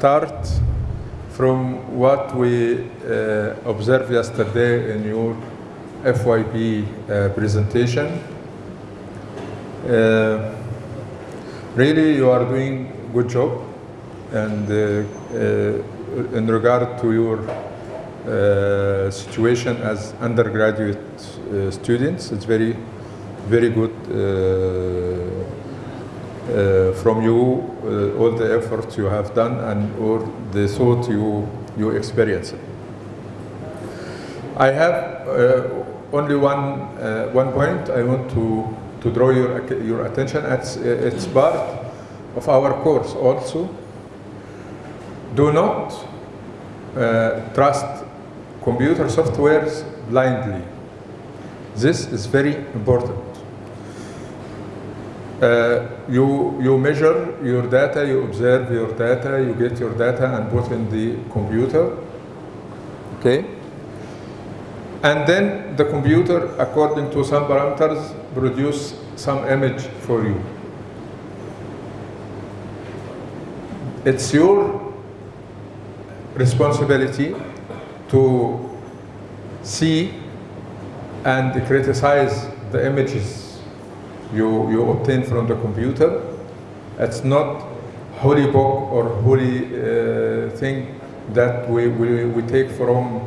start from what we uh, observed yesterday in your FYP uh, presentation. Uh, really, you are doing good job, and uh, uh, in regard to your uh, situation as undergraduate students, it's very, very good uh, uh, from you uh, all the efforts you have done and all the thought you you experienced. I have uh, only one uh, one point I want to to draw your your attention. It's it's part of our course also. Do not uh, trust computer softwares blindly. This is very important. Uh, you, you measure your data, you observe your data, you get your data and put in the computer, okay? And then the computer, according to some parameters, produce some image for you. It's your responsibility to see and criticize the images you, you obtain from the computer. It's not holy book or holy uh, thing that we, we, we take from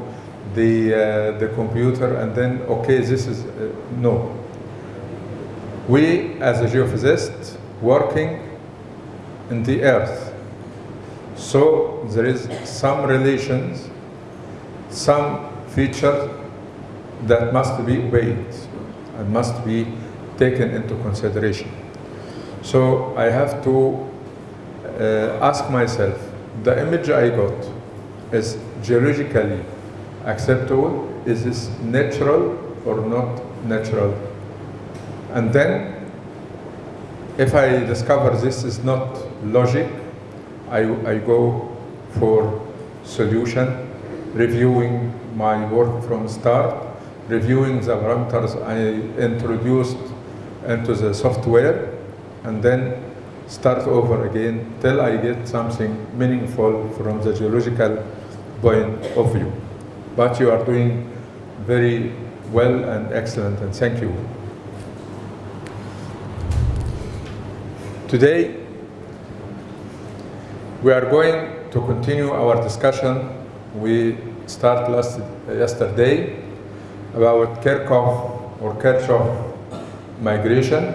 the, uh, the computer and then, okay, this is, uh, no. We, as a geophysicist, working in the earth. So there is some relations, some features that must be obeyed and must be taken into consideration. So I have to uh, ask myself, the image I got is geologically acceptable? Is this natural or not natural? And then, if I discover this is not logic, I, I go for solution, reviewing my work from start, reviewing the parameters I introduced into the software and then start over again till I get something meaningful from the geological point of view. But you are doing very well and excellent and thank you. Today we are going to continue our discussion we started last yesterday about Kirchhoff or Kirchhoff migration.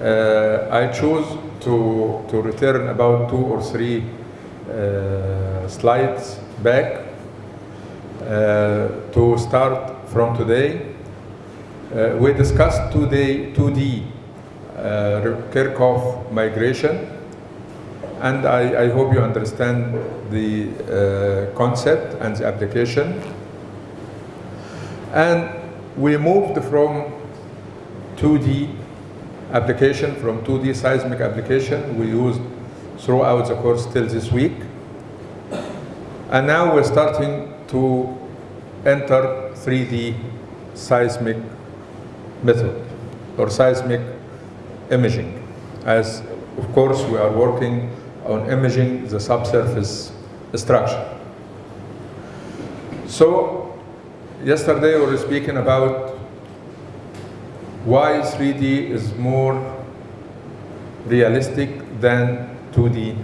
Uh, I choose to, to return about two or three uh, slides back uh, to start from today. Uh, we discussed today 2D uh, Kirchhoff migration and I, I, hope you understand the uh, concept and the application. And we moved from 2D application, from 2D seismic application we used throughout the course till this week. And now we're starting to enter 3D seismic method or seismic imaging. As of course we are working on imaging the subsurface structure. So yesterday we were speaking about why 3D is more realistic than 2D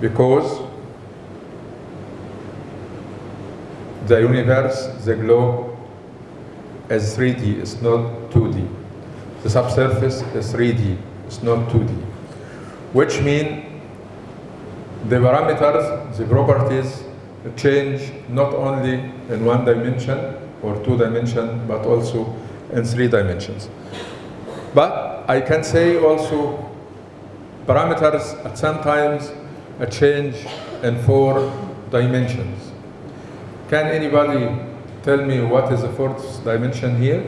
because the universe, the globe is 3D, it's not 2D. The subsurface is 3D, it's not 2D. Which means the parameters, the properties change not only in one dimension or two dimension, but also in three dimensions. But I can say also parameters at sometimes a change in four dimensions. Can anybody tell me what is the fourth dimension here?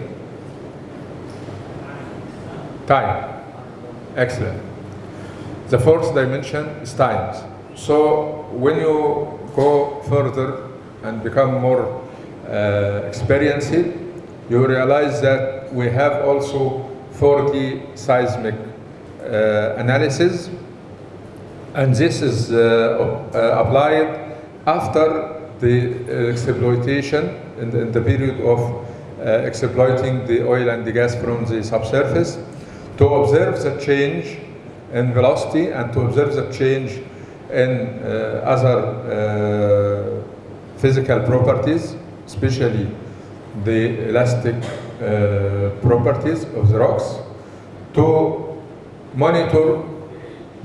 Time. Excellent. The fourth dimension is times. So when you go further and become more uh, experienced, you realize that we have also 4D seismic uh, analysis. And this is uh, uh, applied after the uh, exploitation in the, in the period of uh, exploiting the oil and the gas from the subsurface. To observe the change in velocity and to observe the change in other physical properties, especially the elastic uh, properties of the rocks, to monitor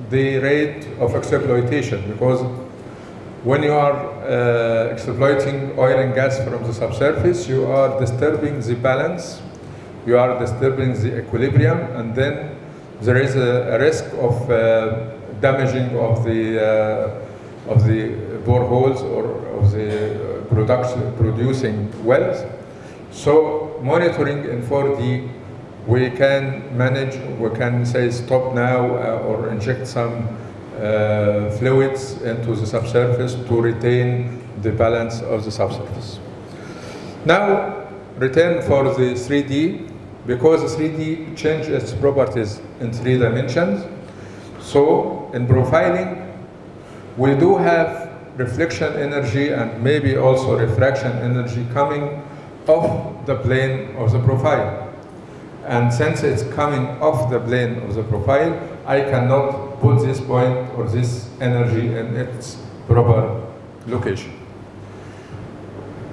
the rate of exploitation because when you are uh, exploiting oil and gas from the subsurface, you are disturbing the balance, you are disturbing the equilibrium, and then there is a, a risk of uh, damaging of the uh, of the boreholes or of the production producing wells. So monitoring in 4D, we can manage, we can say stop now uh, or inject some uh, fluids into the subsurface to retain the balance of the subsurface. Now, return for the 3D, because 3D changes its properties in three dimensions. So, in profiling, we do have reflection energy and maybe also refraction energy coming off the plane of the profile. And since it's coming off the plane of the profile, I cannot put this point or this energy in its proper location.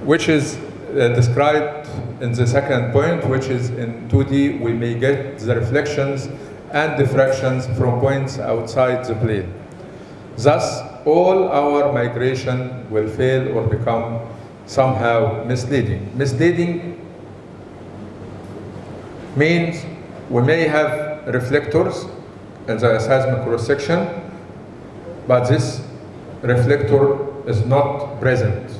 Which is uh, described in the second point, which is in 2D, we may get the reflections and diffractions from points outside the plane. Thus, all our migration will fail or become somehow misleading. Misleading means we may have reflectors in the seismic cross section, but this reflector is not present.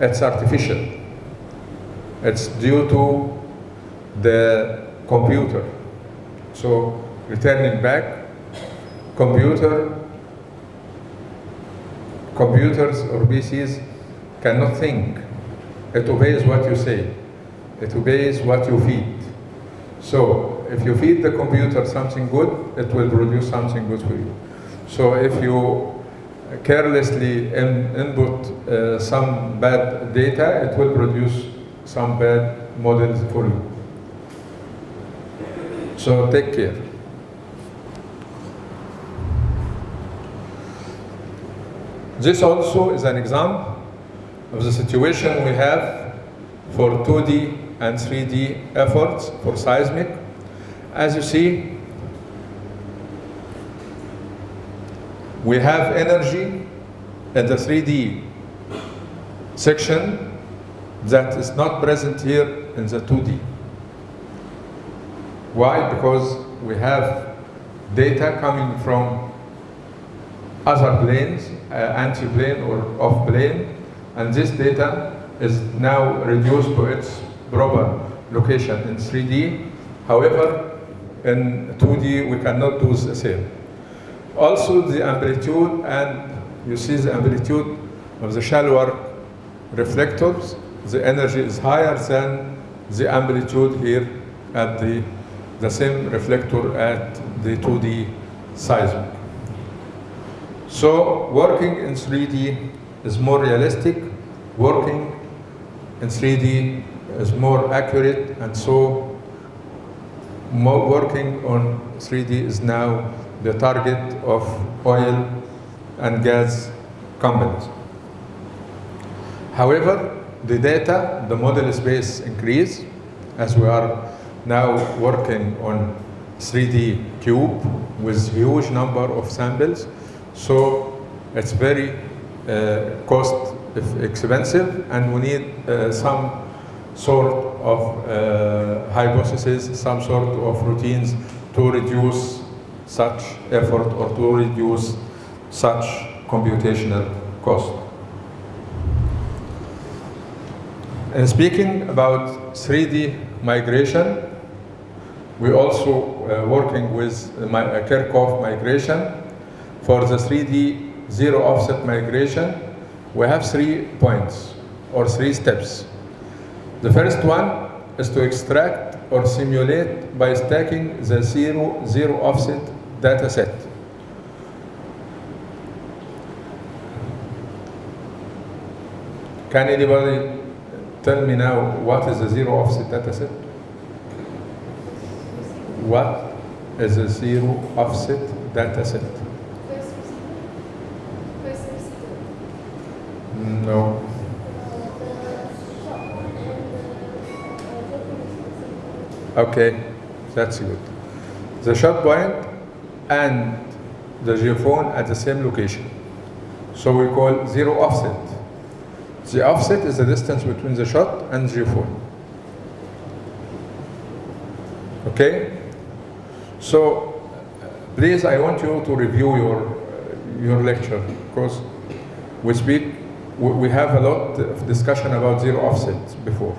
It's artificial. It's due to the computer. So returning back, computer, computers or PCs cannot think. It obeys what you say. It obeys what you feed. So if you feed the computer something good, it will produce something good for you. So if you carelessly in, input uh, some bad data, it will produce some bad models for you. So take care. This also is an example of the situation we have for 2D and 3D efforts for seismic. As you see, we have energy in the 3D section that is not present here in the 2D. Why? Because we have data coming from other planes, uh, anti-plane or off-plane, and this data is now reduced to its proper location in 3D. However, in 2D, we cannot do the same. Also, the amplitude, and you see the amplitude of the shallower reflectors, the energy is higher than the amplitude here at the, the same reflector at the 2D seismic. So working in 3D is more realistic, working in 3D is more accurate, and so more working on 3D is now the target of oil and gas companies. However, the data, the model space increase as we are now working on 3D cube with huge number of samples. So it's very cost expensive and we need uh, some sort of uh, hypothesis, some sort of routines to reduce such effort or to reduce such computational cost. And speaking about 3D migration, we also uh, working with uh, Kirchhoff migration. For the 3D zero offset migration, we have three points or three steps. The first one is to extract or simulate by stacking the zero, zero offset data set. Can anybody tell me now what is a zero offset data set? What is a zero offset data set? No. Okay, that's good. The shot point and the geophone at the same location. So we call zero offset. The offset is the distance between the shot and the geophone. Okay? So please, I want you to review your, your lecture because we speak, we have a lot of discussion about zero offset before.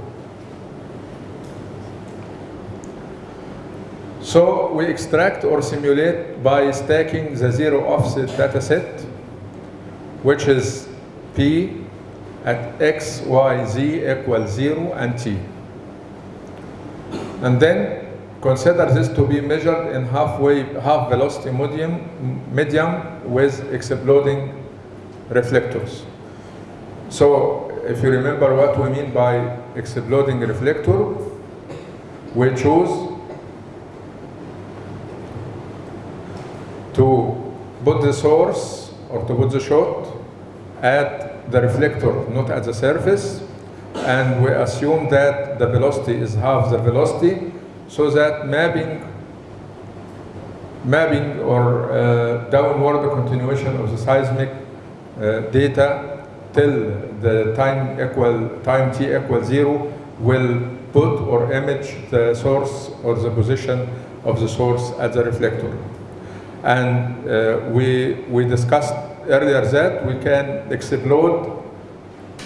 So we extract or simulate by stacking the zero offset data set, which is P at X, Y, Z equals zero and T. And then consider this to be measured in halfway, half velocity medium, medium with exploding reflectors. So if you remember what we mean by exploding reflector, we choose to put the source or to put the shot at the reflector, not at the surface. And we assume that the velocity is half the velocity so that mapping mapping or uh, downward continuation of the seismic uh, data till the time equal time t equals zero will put or image the source or the position of the source at the reflector. And uh, we, we discussed earlier that we can explode,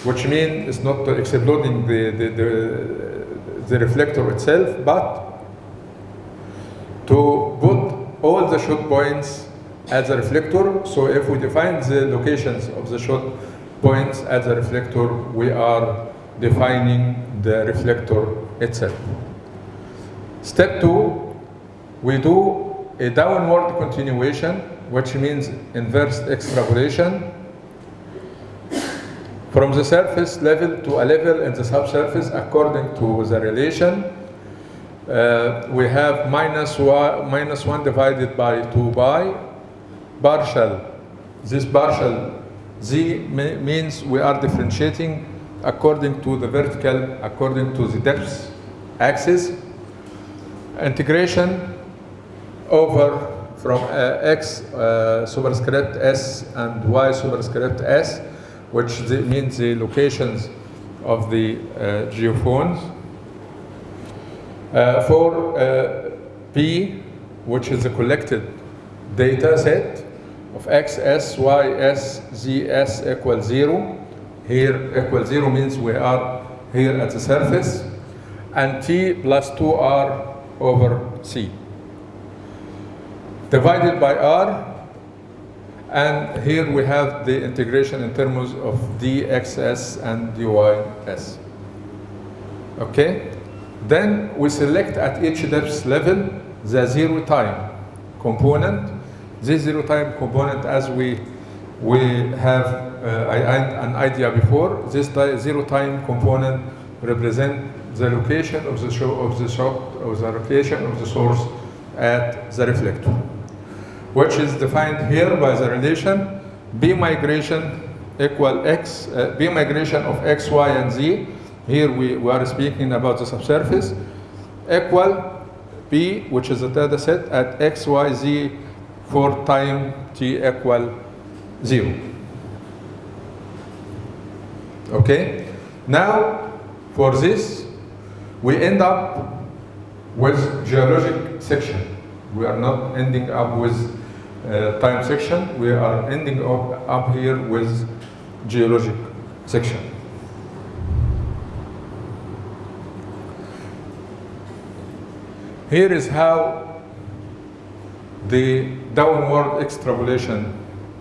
which means it's not exploding the, the, the, the reflector itself, but to put all the shot points at the reflector. So if we define the locations of the shot points at the reflector, we are defining the reflector itself. Step two, we do a downward continuation, which means inverse extrapolation from the surface level to a level in the subsurface according to the relation. Uh, we have minus one, minus 1 divided by 2 pi partial. This partial z me- means we are differentiating according to the vertical, according to the depth axis. Integration over from uh, x uh, superscript s and y superscript s, which the, means the locations of the uh, geophones. Uh, for uh, p, which is the collected data set of x, s, y, s, z, s equals zero. Here equals zero means we are here at the surface, and t plus 2r over c divided by r, and here we have the integration in terms of dxs and dys. Okay? Then we select at each depth level the zero time component. This zero time component, as we we have uh, an idea before, this zero time component represent the location of the show of the shot of the location of the source at the reflector, which is defined here by the relation b migration equal x uh, b migration of x, y, and z. Here we, we are speaking about the subsurface equal B, which is the data set at x, y, z for time t equal zero. Okay? Now, for this, we end up with geologic section. We are not ending up with uh, time section. We are ending up, up here with geologic section. Here is how the downward extrapolation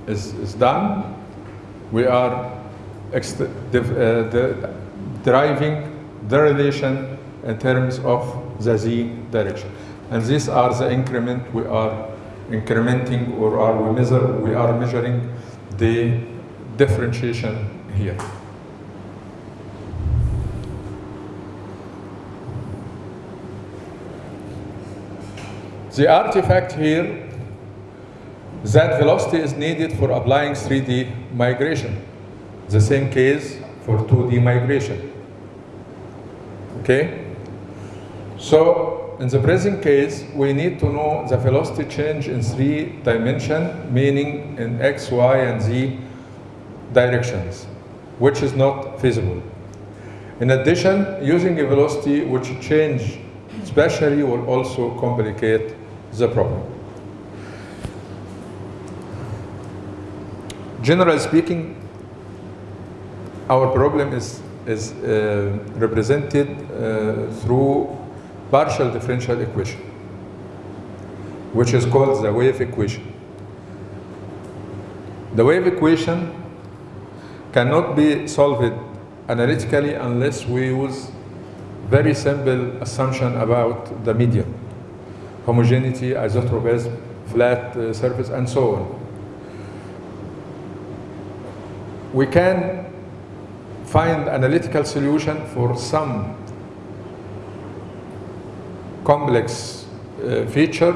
is, is done. We are div- uh, the- deriving the relation in terms of the z direction. And these are the increment we are incrementing or are we measure we are measuring the differentiation here. The artifact here, that velocity is needed for applying 3D migration. The same case for 2D migration. Okay? So, in the present case, we need to know the velocity change in three dimension, meaning in x, y, and z directions, which is not feasible. In addition, using a velocity which change spatially will also complicate the problem. Generally speaking, our problem is, is uh, represented uh, through partial differential equation, which is called the wave equation. The wave equation cannot be solved analytically unless we use very simple assumption about the medium, homogeneity, isotropism, flat uh, surface, and so on. We can find analytical solution for some complex uh, feature,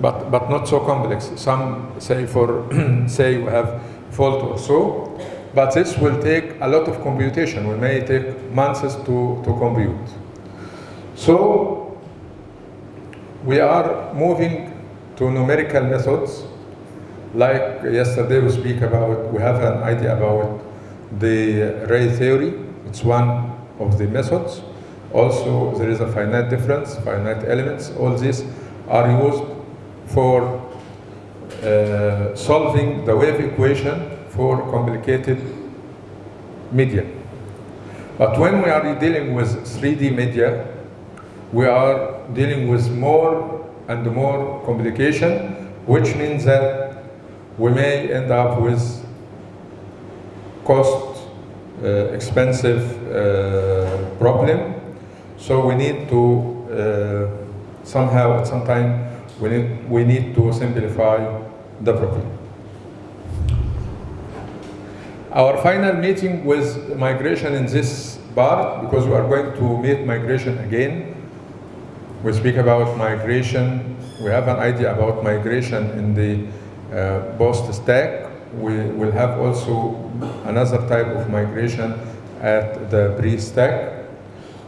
but, but not so complex. Some say for, say we have fault or so, but this will take a lot of computation. We may take months to, to compute. So we are moving to numerical methods. Like yesterday we speak about, we have an idea about the ray theory. It's one of the methods. Also, there is a finite difference, finite elements. All these are used for uh, solving the wave equation for complicated media. But when we are dealing with 3D media, we are dealing with more and more complication, which means that we may end up with cost uh, expensive uh, problem. So we need to uh, somehow at some time we need, we need to simplify the problem. Our final meeting with migration in this part, because we are going to meet migration again. We speak about migration. We have an idea about migration in the uh, post stack. We will have also another type of migration at the pre-stack.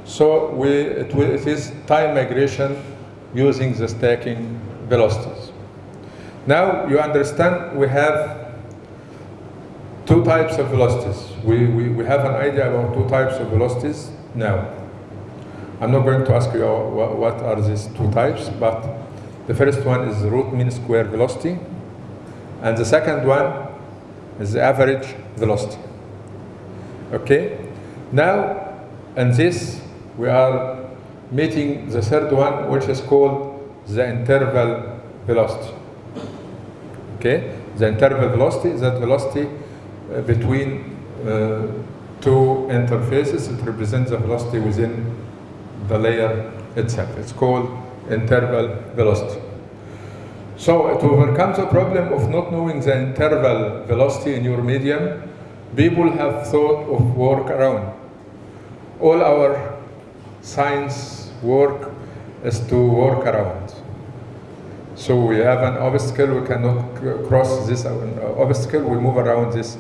So we, it, will, it is time migration using the stacking velocities. Now you understand we have two types of velocities. We, we, we have an idea about two types of velocities now. I'm not going to ask you what, are these two types, but the first one is root mean square velocity, and the second one is the average velocity. Okay? Now, in this, we are meeting the third one, which is called the interval velocity. Okay? The interval velocity is that velocity uh, between uh, two interfaces. It represents the velocity within the layer itself. It's called interval velocity. So to overcome the problem of not knowing the interval velocity in your medium, people have thought of workaround. All our science work is to work around. So we have an obstacle, we cannot cross this uh, obstacle, we move around this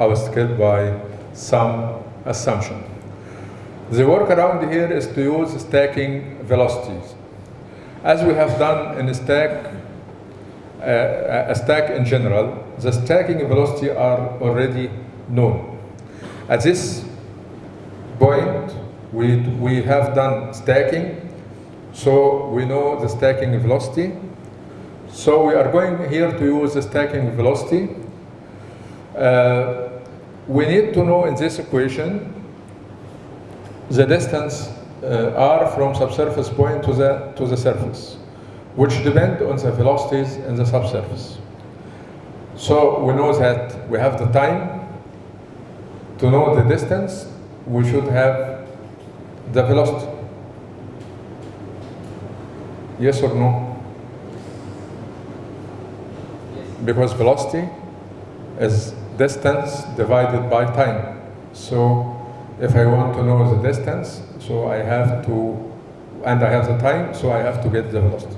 obstacle by some assumption. The workaround here is to use stacking velocities. As we have done in a stack, uh, a stack in general, the stacking velocity are already known. At this point, we, we have done stacking, so we know the stacking velocity. So we are going here to use the stacking velocity. Uh, we need to know in this equation the distance uh, r from subsurface point to the, to the surface, which depend on the velocities in the subsurface. So we know that we have the time to know the distance, we should have the velocity. Yes or no? Yes. Because velocity is distance divided by time. So if I want to know the distance, so I have to, and I have the time, so I have to get the velocity.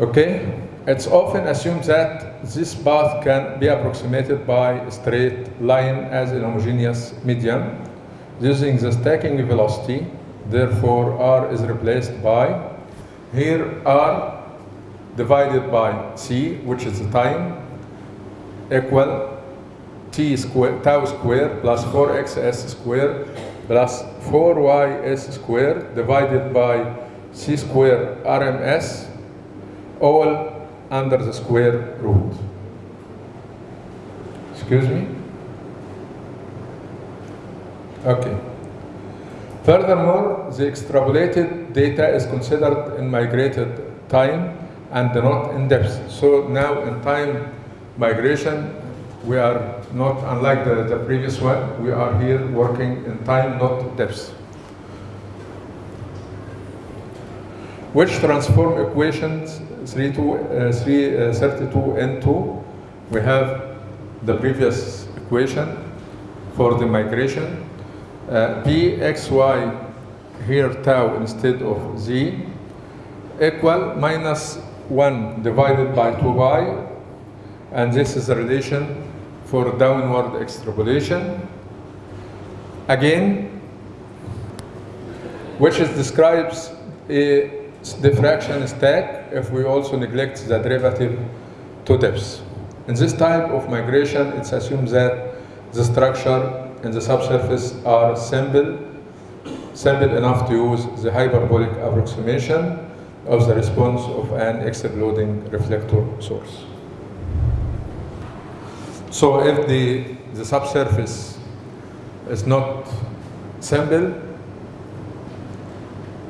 Okay, it's often assumed that this path can be approximated by a straight line as a homogeneous medium using the stacking velocity. Therefore, r is replaced by here r divided by c, which is the time, equal t square tau square plus 4xs square plus 4ys square divided by c square rms all under the square root. Excuse me? Okay. Furthermore, the extrapolated data is considered in migrated time and not in depth. So now in time migration, we are not unlike the, the previous one, we are here working in time, not depth. Which transform equations 3 to, uh, 3, uh, 32 into, we have the previous equation for the migration. Uh, Pxy here tau instead of z equal minus 1 divided by 2y and this is the relation for downward extrapolation. Again, which is describes a diffraction stack if we also neglect the derivative to depth. In this type of migration, it's assumed that the structure and the subsurface are simple, simple enough to use the hyperbolic approximation of the response of an exploding reflector source. So if the, the subsurface is not simple,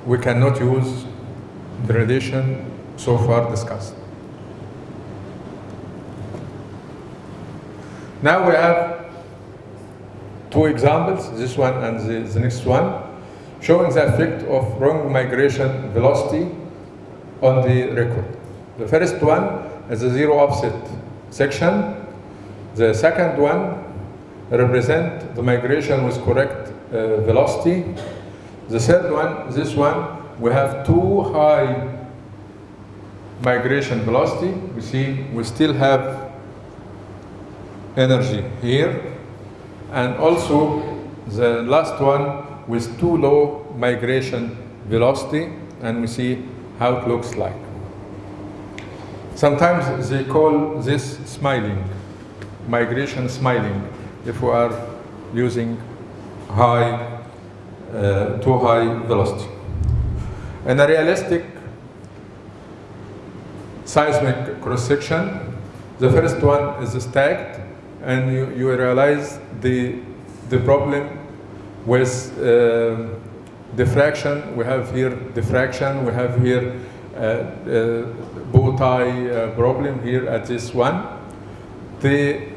we cannot use the relation so far discussed. Now we have two examples, this one and the, the next one, showing the effect of wrong migration velocity on the record. The first one is a zero offset section. The second one represent the migration with correct uh, velocity. The third one, this one, we have too high migration velocity. We see we still have energy here. And also the last one with too low migration velocity and we see how it looks like. Sometimes they call this smiling, migration smiling, if we are using high, uh, too high velocity. In a realistic seismic cross-section, the first one is stacked, and you, you realize the, the problem with uh, diffraction. We have here diffraction, we have here uh, uh, bow tie uh, problem here at this one. The,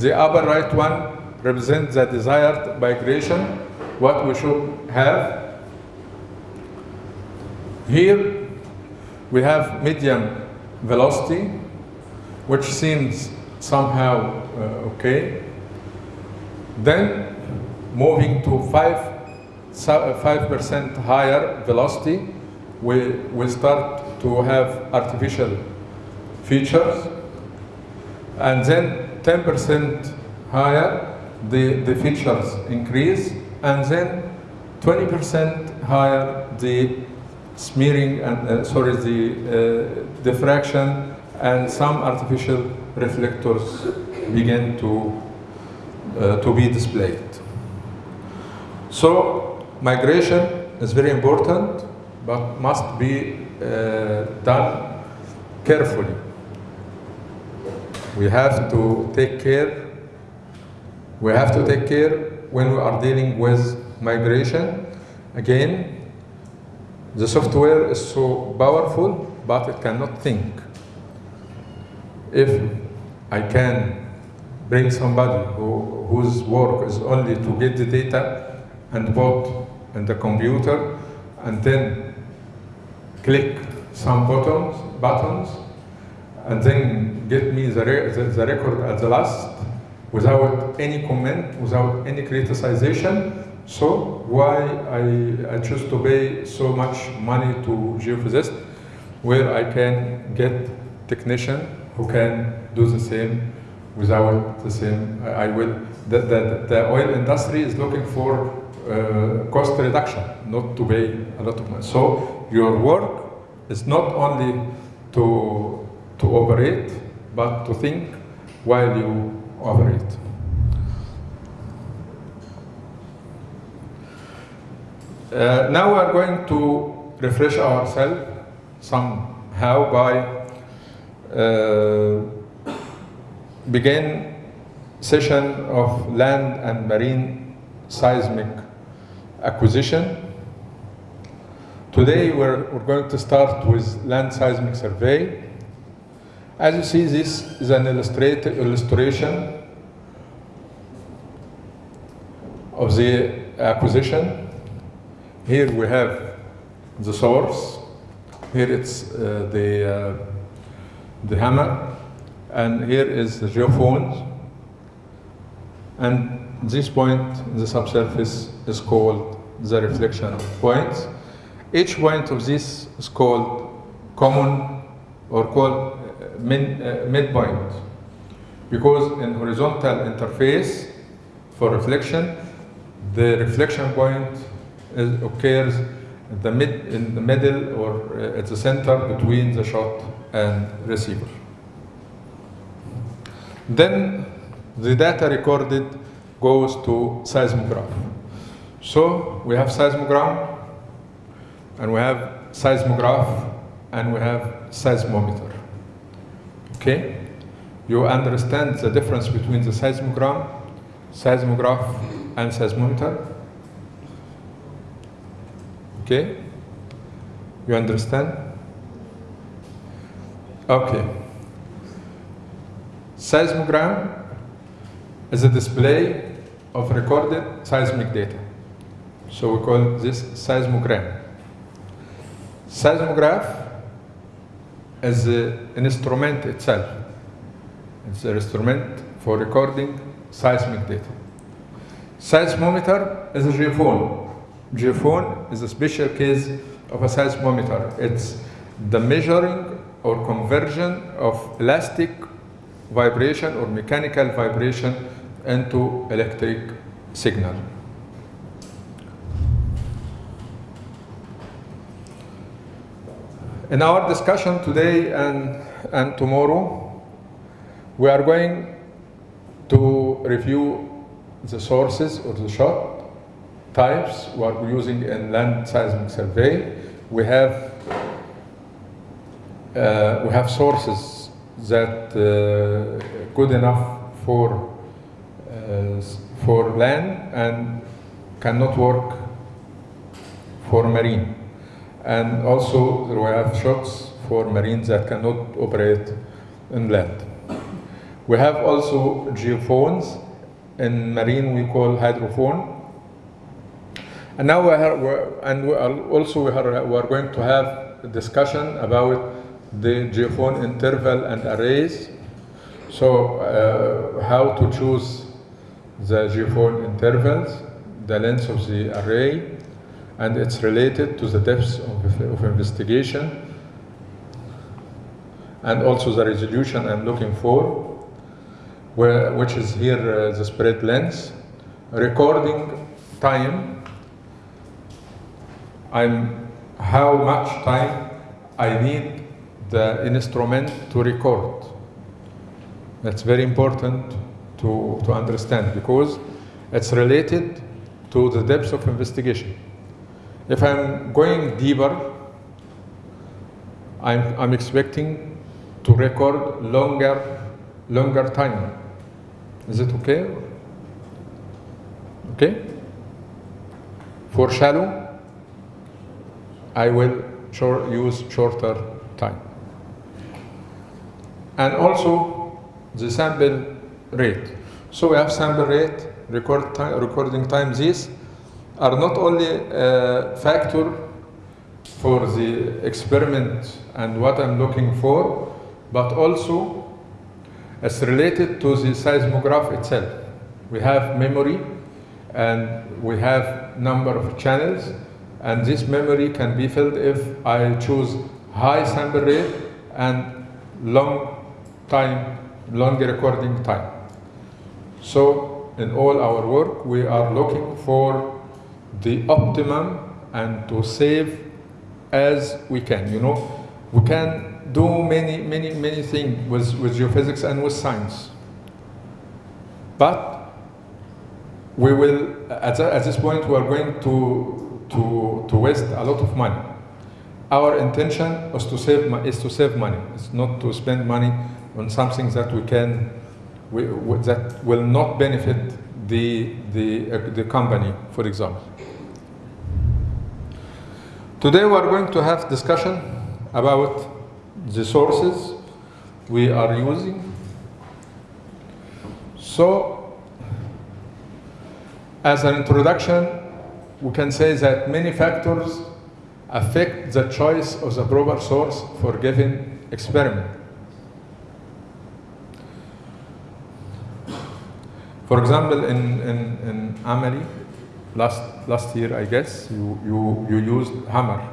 the upper right one represents the desired migration, what we should have here we have medium velocity, which seems somehow uh, okay. Then moving to 5 5% higher velocity, we, we start to have artificial features. And then 10% higher, the, the features increase. And then 20% higher, the smearing and uh, sorry the uh, diffraction and some artificial reflectors begin to uh, to be displayed. So migration is very important, but must be uh, done carefully. We have to take care. We have to take care when we are dealing with migration. Again, the software is so powerful, but it cannot think. If I can bring somebody who, whose work is only to get the data and put in the computer and then click some buttons, buttons and then get me the, re the, the record at the last without any comment, without any criticization, so why I, I choose to pay so much money to geophysicists? where I can get technician who can do the same without the same. I, I will. The, the, the oil industry is looking for uh, cost reduction, not to pay a lot of money. So your work is not only to to operate, but to think while you operate. Uh, now we are going to refresh ourselves somehow by uh, begin session of land and marine seismic acquisition. Today we're, we're going to start with land seismic survey. As you see, this is an illustration of the acquisition. Here we have the source. Here it's uh, the, uh, the hammer. And here is the geophones. And this point in the subsurface is called the reflection point. Each point of this is called common or called min, uh, midpoint because in horizontal interface for reflection, the reflection point is, occurs in the, mid, in the middle or uh, at the center between the shot and receiver. Then the data recorded goes to seismograph. So we have seismogram, and we have seismograph, and we have seismometer. Okay? You understand the difference between the seismogram, seismograph, and seismometer? Okay? You understand? Okay. Seismogram is a display of recorded seismic data. So we call this seismogram. Seismograph is an instrument itself. It's an instrument for recording seismic data. Seismometer is a geophone. Geophone is a special case of a seismometer. It's the measuring or conversion of elastic vibration or mechanical vibration into electric signal. In our discussion today and, and tomorrow, we are going to review the sources or the shot types we are using in land seismic survey. We have uh, we have sources that uh, good enough for uh, for land and cannot work for marine. And also we have shots for marines that cannot operate in land. We have also geophones. In marine we call hydrophone. And now we are, and we are also we are, we are going to have a discussion about the geophone interval and arrays. So uh, how to choose the geophone intervals, the length of the array, and it's related to the depth of, of investigation, and also the resolution I'm looking for, where, which is here uh, the spread length, recording time, I'm how much time I need the instrument to record. That's very important to, to understand because it's related to the depth of investigation. If I'm going deeper, I'm, I'm expecting to record longer, longer time. Is it okay? Okay? For shallow, I will short, use shorter time. And also the sample rate. So we have sample rate, record time, recording time. These are not only a factor for the experiment and what I'm looking for, but also as related to the seismograph itself. We have memory and we have number of channels and this memory can be filled if I choose high sample rate and long time, long recording time. So in all our work, we are looking for the optimum and to save as we can. You know, we can do many, many, many things with, with geophysics and with science. But we will, at, the- at this point, we are going to, to, to waste a lot of money. Our intention is to save, is to save money. It's not to spend money on something that we can, we- that will not benefit the, the, uh, the company, for example. Today we are going to have discussion about the sources we are using. So, as an introduction, we can say that many factors affect the choice of the proper source for given experiment. For example, in, in, in Amali, last, last year, I guess, you, you, you used hammer.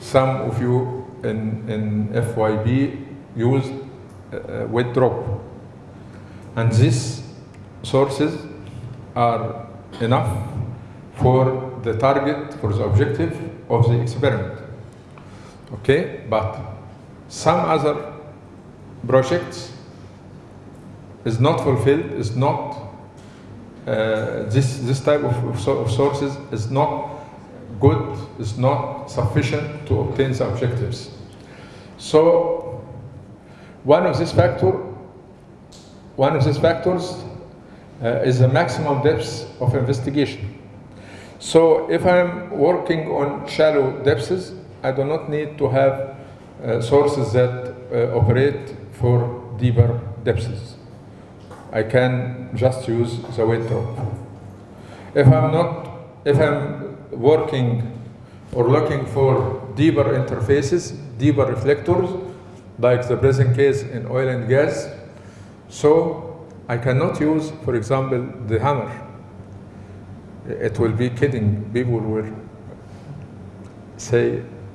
Some of you in, in FYB used uh, weight drop. And these sources are enough for the target, for the objective of the experiment. Okay, but some other projects is not fulfilled, is not, uh, this, this type of, of, of sources is not good, is not sufficient to obtain the objectives. So, one of these factor, one of these factors uh, is the maximum depth of investigation. So if I'm working on shallow depths, I do not need to have uh, sources that uh, operate for deeper depths. I can just use the drop. If I'm not, if I'm working or looking for deeper interfaces, deeper reflectors, like the present case in oil and gas, so I cannot use, for example, the hammer. It will be kidding. People will say,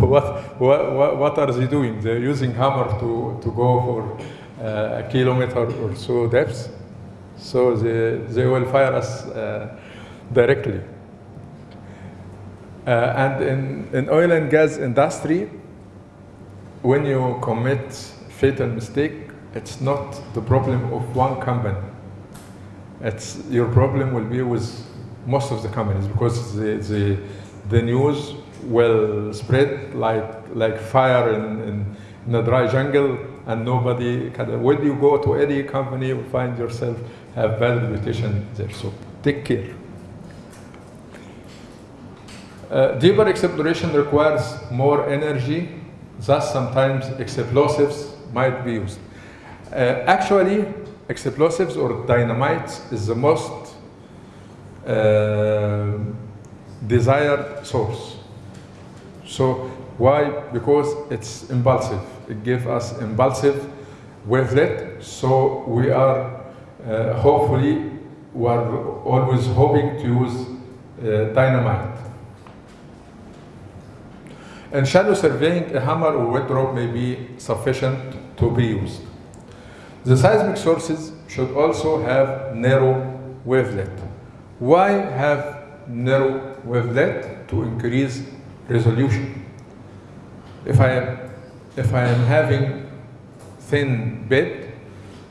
what, what, what- are they doing? They're using hammer to, to go for a kilometer or so depth. So they, they will fire us uh, directly. Uh, and in, in oil and gas industry, when you commit fatal mistake, it's not the problem of one company. It's your problem will be with most of the companies because the, the, the news will spread like, like fire in, in, in a dry jungle and nobody can, when you go to any company, you find yourself have bad reputation there. So take care. Uh, deeper exploration requires more energy, thus sometimes explosives might be used. Uh, actually, explosives or dynamite is the most uh, desired source. So why? Because it's impulsive. It gives us impulsive wavelet. So we are uh, hopefully we are always hoping to use uh, dynamite. In shallow surveying, a hammer or weight drop may be sufficient to be used. The seismic sources should also have narrow wavelet. Why have narrow wavelet? To increase resolution. If I am, if I am having thin bed,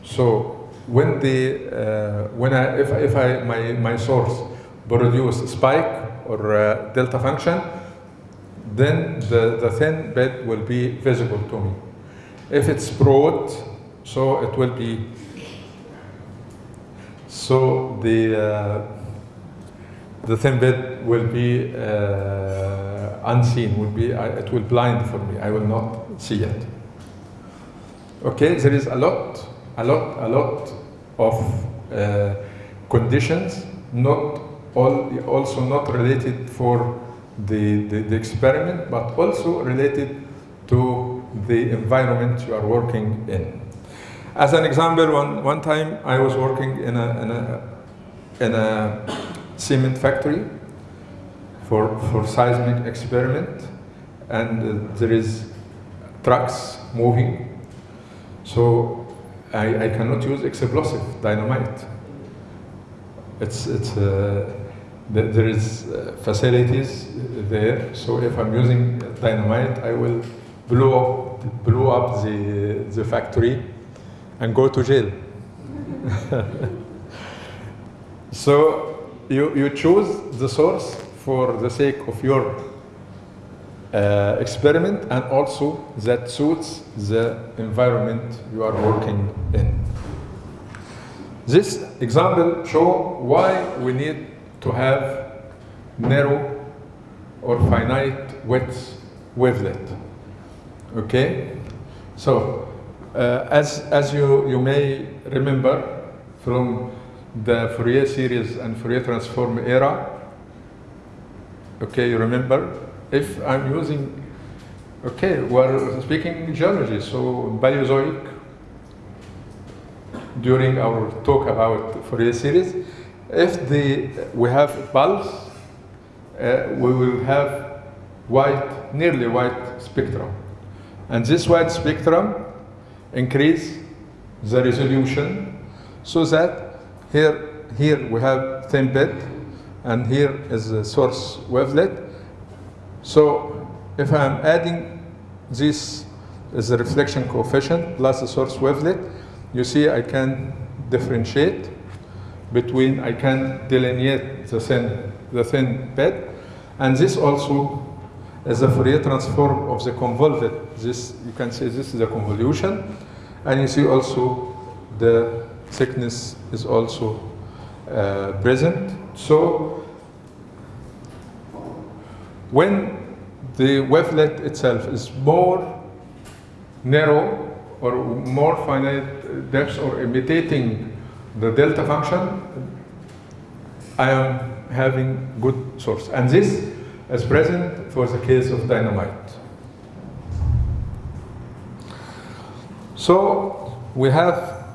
so when the uh, when I if, if I my my source produce spike or uh, delta function, then the, the thin bed will be visible to me. If it's broad, so it will be, so the, uh, the thin bed will be uh, unseen, will be, it will blind for me, I will not see it. Okay, there is a lot, a lot, a lot of uh, conditions, not all, also not related for the, the, the experiment, but also related to the environment you are working in. As an example, one, one time I was working in a, in a, in a cement factory for, for seismic experiment. and uh, there is trucks moving. So I, I cannot use explosive dynamite. It's, it's, uh, th- there is uh, facilities there, so if I'm using dynamite, I will blow up, blow up the, the factory and go to jail. so you, you choose the source for the sake of your uh, experiment and also that suits the environment you are working in. This example show why we need to have narrow or finite width wavelet. Okay, so uh, as as you you may remember from the Fourier series and Fourier transform era. Okay, you remember if I'm using. Okay, we're speaking geology, so Paleozoic during our talk about Fourier series. If the, we have pulse, uh, we will have white, nearly white spectrum. And this white spectrum increase the resolution so that here, here we have thin bed and here is the source wavelet. So if I'm adding this is the reflection coefficient plus the source wavelet, you see I can differentiate between, I can delineate the thin, the thin bed, and this also is a Fourier transform of the convolved. This, you can say this is a convolution, and you see also the thickness is also uh, present. So when the wavelet itself is more narrow or more finite depth or imitating the delta function, I am having good source. And this is present for the case of dynamite. So we have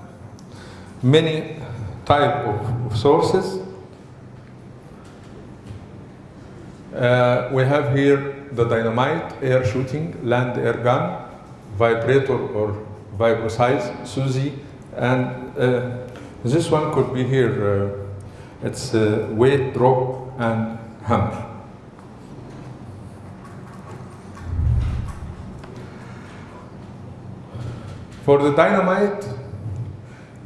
many type of sources. Uh, we have here the dynamite, air shooting, land air gun, vibrator or vibroseis, SUSI, and uh, this one could be here. Uh, it's weight, drop, and hammer. For the dynamite,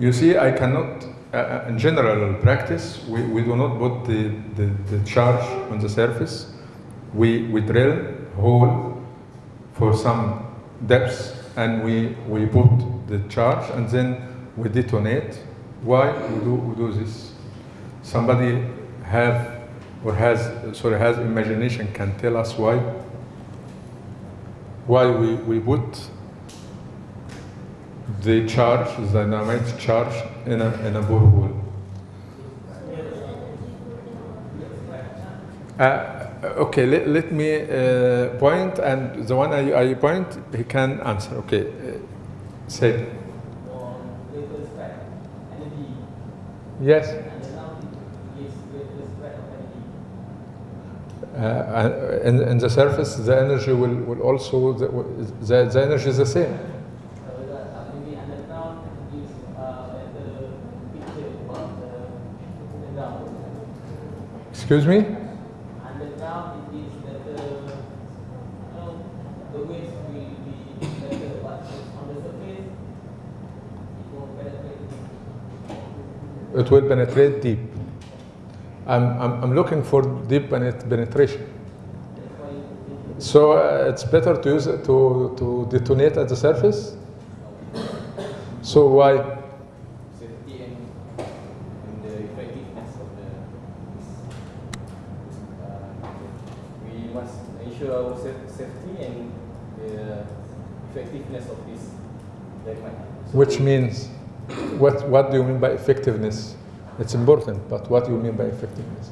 you see, I cannot, uh, in general practice, we, we do not put the, the, the charge on the surface. We, we drill hole for some depths and we, we put the charge and then we detonate. Why we do, we do this? Somebody have or has, sorry, has imagination can tell us why? Why we, we put the charge, the dynamite charge in a, in a borehole. Uh, okay, let, let me uh, point, and the one I, I point, he can answer. Okay, uh, say. Yes. Uh, in, in the surface, the energy will, will also, the, the, the energy is the same. Excuse me? Underground it is better, you know, the waves will be better, but on the surface, it won't penetrate. It will penetrate deep. I'm, I'm, I'm looking for deep penet- penetration. That's why you think So uh, it's better to use it to, to detonate at the surface? So why? safety and, and the effectiveness of the uh, we must ensure our sa- safety and the effectiveness of this. Which means, what, what do you mean by effectiveness? It's important, but what do you mean by effectiveness?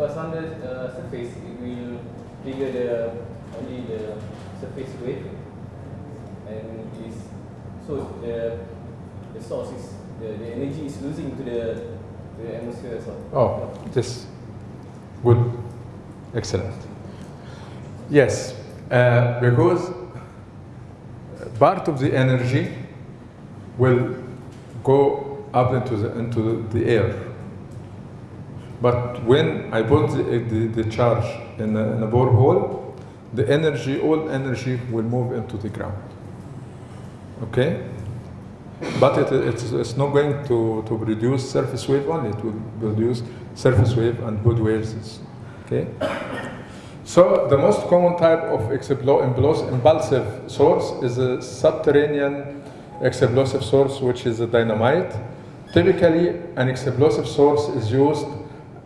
because on the uh, surface it will trigger the only the surface wave and is so the the source is the, the energy is losing to the to the atmosphere as well. Oh, this good, excellent. Yes, Uh, because part of the energy will go up into the, into the air. But when I put the, the, the charge in a, in a borehole, the energy, all energy will move into the ground. Okay? But it, it's, it's not going to, to produce surface wave only, it will produce surface wave and good waves. Okay? So the most common type of explosive source is a subterranean explosive source, which is a dynamite. Typically, an explosive source is used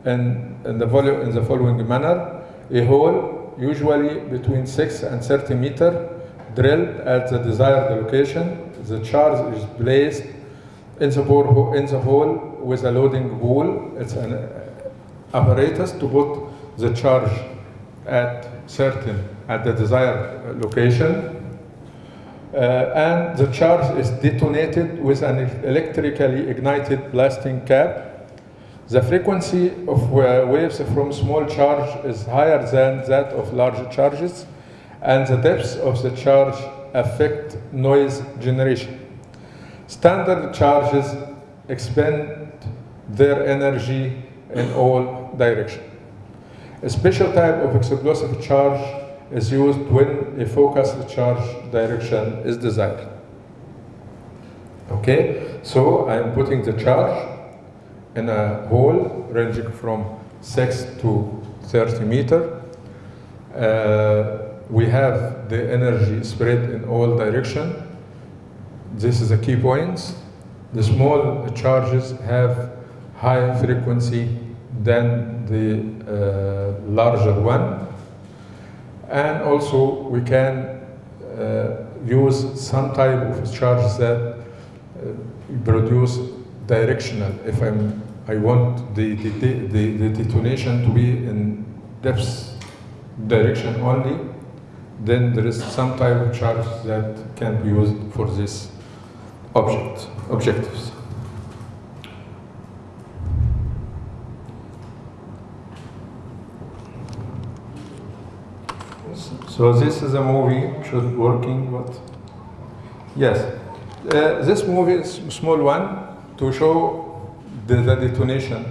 in, in, the, in the following manner. A hole, usually between 6 and 30 meter, drilled at the desired location. The charge is placed in the, borehole, in the hole with a loading pole. It's an apparatus to put the charge at certain, at the desired location. Uh, and the charge is detonated with an electrically ignited blasting cap. The frequency of uh, waves from small charge is higher than that of large charges, and the depths of the charge affect noise generation. Standard charges expend their energy in all directions. A special type of explosive charge is used when a focused charge direction is desired. Okay, so I'm putting the charge in a hole ranging from 6 to 30 meter. Uh, we have the energy spread in all direction. This is the key points. The small charges have high frequency than the uh, larger one. And also we can uh, use some type of charge that uh, produce directional. If I'm, I want the, the, the, the detonation to be in depth direction only, then there is some type of charge that can be used for this object, objectives. So this is a movie, should working, but yes. Uh, this movie is a small one to show the, the detonation.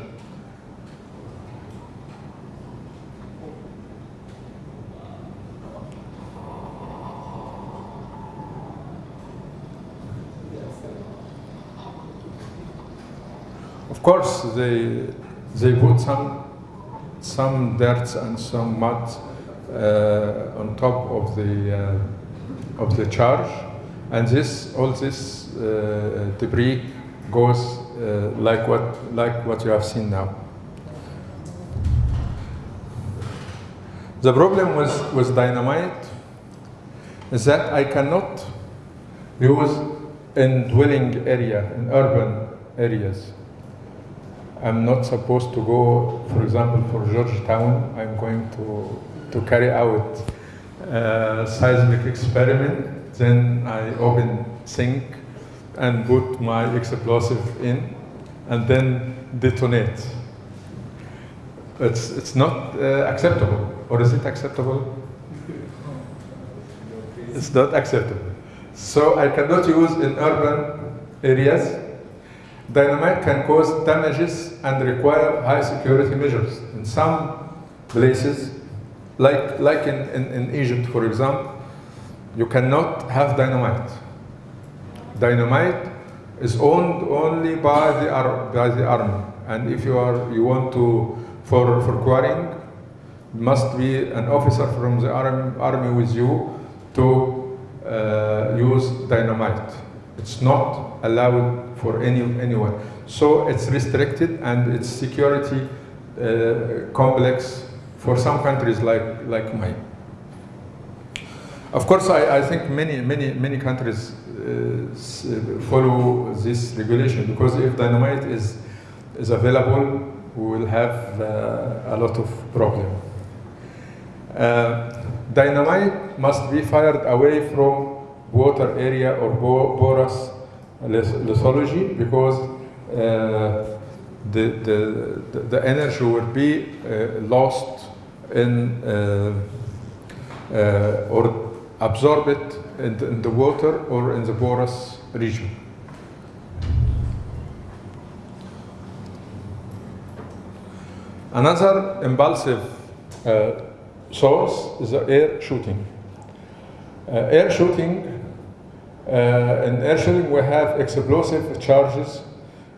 Of course, they they put some some dirt and some mud on top of the uh, of the charge, and this all this uh, debris goes uh, like what like what you have seen now. The problem with, with dynamite is that I cannot use in dwelling area, in urban areas. I'm not supposed to go, for example, for Georgetown, I'm going to, to carry out a seismic experiment. Then I open sink and put my explosive in and then detonate. It's, it's not uh, acceptable. Or is it acceptable? It's not acceptable. So I cannot use in urban areas. Dynamite can cause damages and require high security measures. In some places, like, like in, in, in Egypt, for example, you cannot have dynamite. Dynamite is owned only by the, by the army. And if you, are, you want to, for, for quarrying, must be an officer from the army, army with you to uh, use dynamite. It's not allowed for any, anyone. So it's restricted and it's security uh, complex for some countries like, like mine. Of course, I, I think many, many, many countries uh, follow this regulation because if dynamite is, is available, we will have uh, a lot of problem. Uh, dynamite must be fired away from water area or bo- porous lith- lithology because uh, the, the, the- the energy will be uh, lost in, uh, uh, or absorb it in the, in the water or in the porous region. Another impulsive uh, source is the air shooting. Air shooting, uh, in air shooting we have explosive charges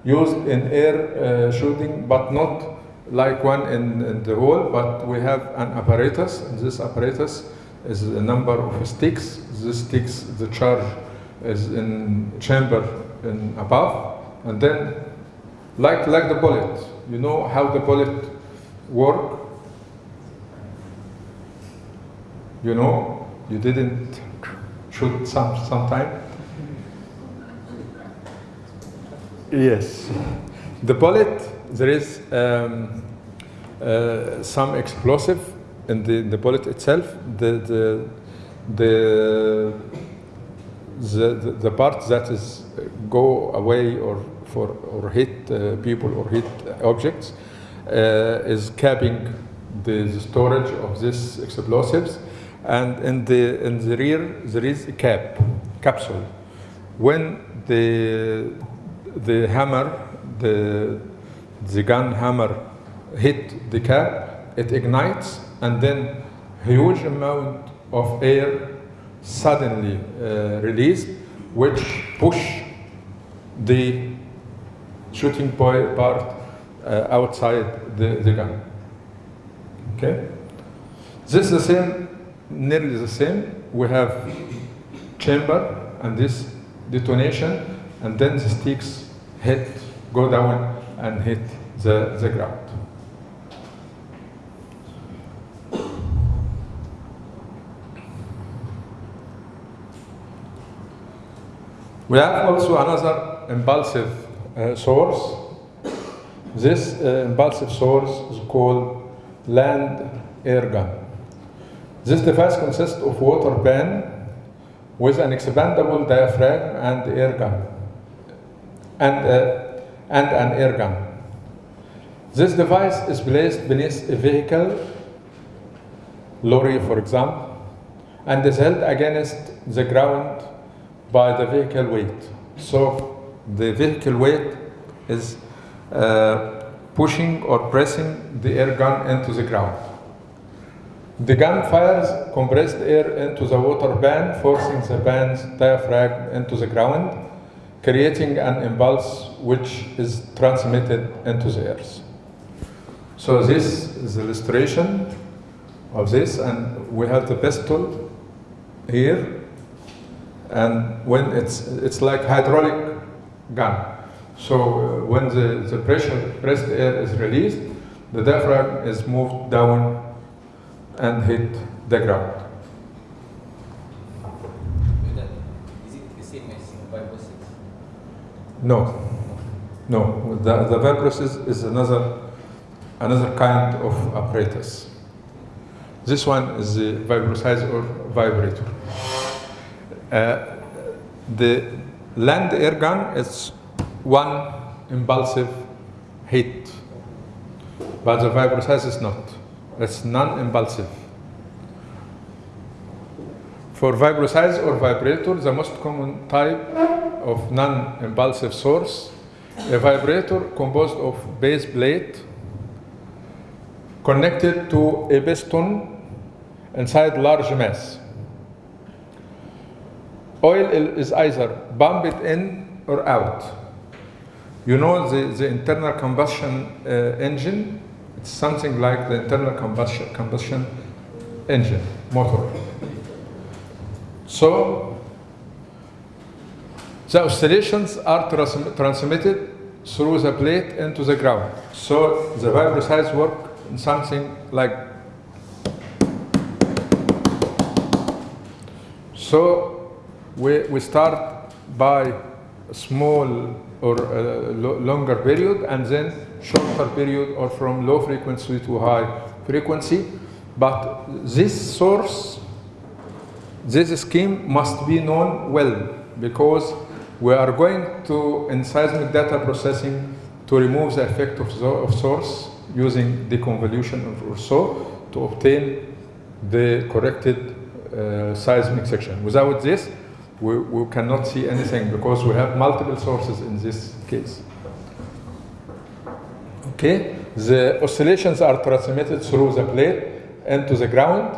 used in air uh, shooting, but not like one in, in the hole, but we have an apparatus, and this apparatus is a number of sticks. This sticks, the charge is in chamber in above, and then like, like the bullet, you know how the bullet work? You know, you didn't shoot some sometime? Yes. The bullet, there is um, uh, some explosive in the, the bullet itself. The, the, the, the, the part that is uh, go away or, for, or hit uh, people or hit objects uh, is capping the, the storage of these explosives. And in the, in the rear, there is a cap, capsule. When the, the hammer, the, the gun hammer hit the cap, it ignites, and then huge amount of air suddenly uh, released, which push the shooting part uh, outside the, the gun. Okay? This is the same, nearly the same. We have chamber and this detonation, and then the sticks hit, go down and hit the, the ground. We have also another impulsive uh, source. This uh, impulsive source is called land air gun. This device consists of water pan with an expandable diaphragm and air gun, and, and an air gun. This device is placed beneath a vehicle, lorry for example, and is held against the ground by the vehicle weight. So the vehicle weight is uh, pushing or pressing the air gun into the ground. The gun fires compressed air into the water pan, forcing the pan's diaphragm into the ground, creating an impulse which is transmitted into the earth. So this is the illustration of this, and we have the pistol here, and when it's it's like hydraulic gun. So uh, when the, the pressure pressed air is released, the diaphragm is moved down and hit the ground. Is it the same as viruses? No, no. The, the vibroseis is another another kind of apparatus. This one is the vibrosizer or vibrator. Uh, the land air gun is one impulsive hit, but the vibrosizer is not. It's non-impulsive. For vibrosizer or vibrator, the most common type of non-impulsive source, a vibrator composed of base plate connected to a piston inside large mass. Oil is either pumped in or out. You know the, the internal combustion uh, engine, it's something like the internal combustion, combustion engine, motor. So the oscillations are trans transmitted through the plate into the ground. So the vibroseis work in something like so we, we start by a small or a lo longer period and then shorter period or from low frequency to high frequency. But this source, this scheme must be known well because we are going to, in seismic data processing, to remove the effect of, of source using deconvolution or so to obtain the corrected uh, seismic section. Without this, we, we cannot see anything because we have multiple sources in this case. Okay, the oscillations are transmitted through the plate and to the ground.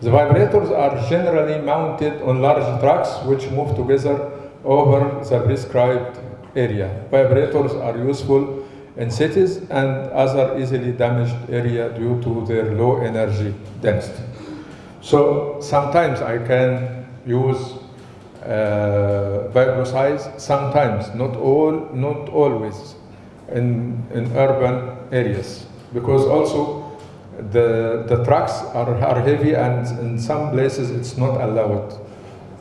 The vibrators are generally mounted on large trucks which move together over the prescribed area. Vibrators are useful in cities and other easily damaged area due to their low energy density. So sometimes I can use uh, sometimes, not all, not always, in, in urban areas. Because also the, the trucks are, are heavy and in some places it's not allowed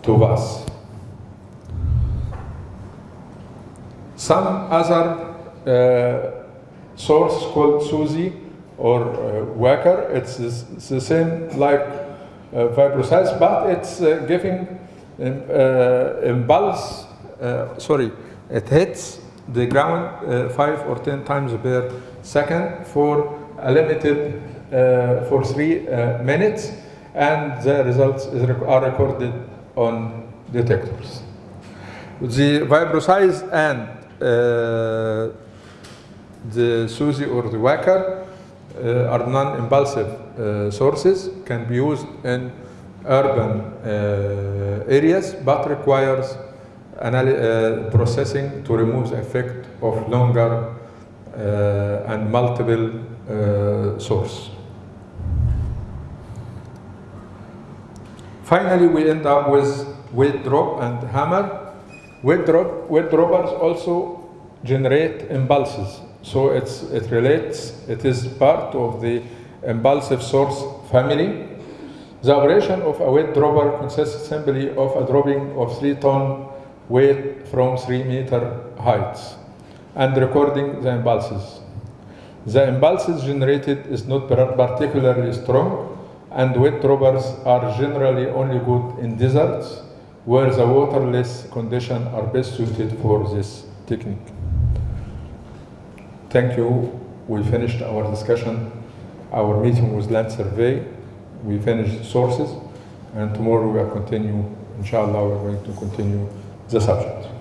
to pass. Some other uh, source called SUSI or uh, Wacker, it's, the- it's the same like uh, but it's uh, giving um, uh, impulse, uh, sorry, it hits the ground uh, five or ten times per second for a limited, for three minutes, and the results are recorded on detectors. The vibroseis and the SUSI or the Wacker uh, are non-impulsive uh, sources, can be used in urban uh, areas, but requires uh, processing to remove the effect of longer uh, and multiple uh, source. Finally, we end up with weight drop and hammer. Weight drop, weight droppers also generate impulses. So it's, it relates, it is part of the impulsive source family. The operation of a weight dropper consists simply of a dropping of three ton weight from three meter heights and recording the impulses. The impulses generated is not particularly strong and weight droppers are generally only good in deserts where the waterless conditions are best suited for this technique. Thank you. We finished our discussion, our meeting with land survey. We finished sources and tomorrow we will continue, inshallah, we're going to continue the subject.